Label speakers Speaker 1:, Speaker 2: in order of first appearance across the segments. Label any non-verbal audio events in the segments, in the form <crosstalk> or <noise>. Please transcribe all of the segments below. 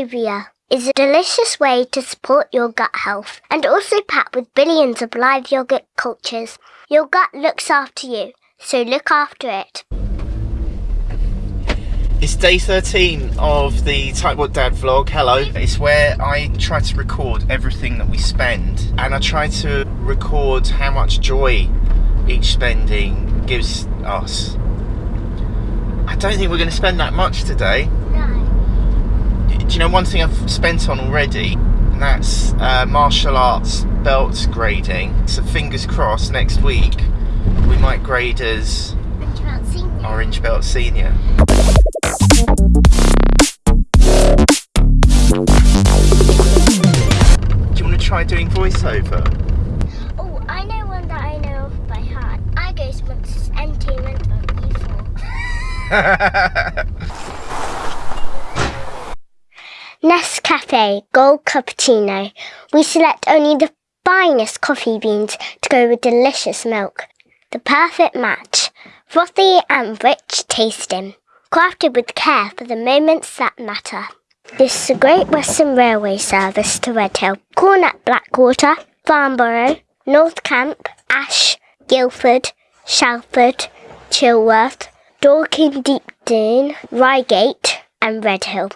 Speaker 1: Activia is a delicious way to support your gut health and also packed with billions of live yogurt cultures. Your gut looks after you, so look after it.
Speaker 2: It's day 13 of the Type What Dad vlog. Hello. It's where I try to record everything that we spend and I try to record how much joy each spending gives us. I don't think we're going to spend that much today. Do you know one thing I've spent on already? And that's uh, martial arts belt grading. So fingers crossed next week we might grade as Orange Belt Senior. Do you want to try doing voiceover?
Speaker 1: Oh, I know one that I know of by heart. I go sponsors entertainment on E4. <laughs> Nescafe Gold Cappuccino. We select only the finest coffee beans to go with delicious milk. The perfect match. Frothy and rich tasting. Crafted with care for the moments that matter. This is a Great Western Railway service to Redhill. Cornet Blackwater, Farnborough, North Camp, Ash, Guildford, Shalford, Chilworth, Dorking Deepdene, Reigate and Redhill.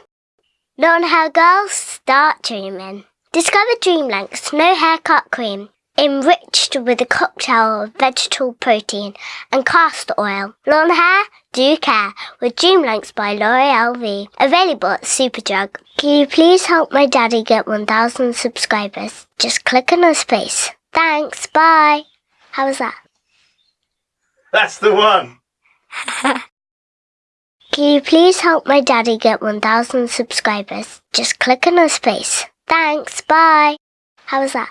Speaker 1: Long hair girls, start dreaming. Discover Dream Lengths No Haircut Cream. Enriched with a cocktail of vegetable protein and castor oil. Long hair, do care with Dream Lengths by L'Oreal Elvive. Available at Superdrug. Can you please help my daddy get 1,000 subscribers? Just click on his face. Thanks, bye. How was that?
Speaker 2: That's the one. <laughs>
Speaker 1: Can you please help my daddy get 1,000 subscribers? Just click on his face. Thanks, bye. How was that?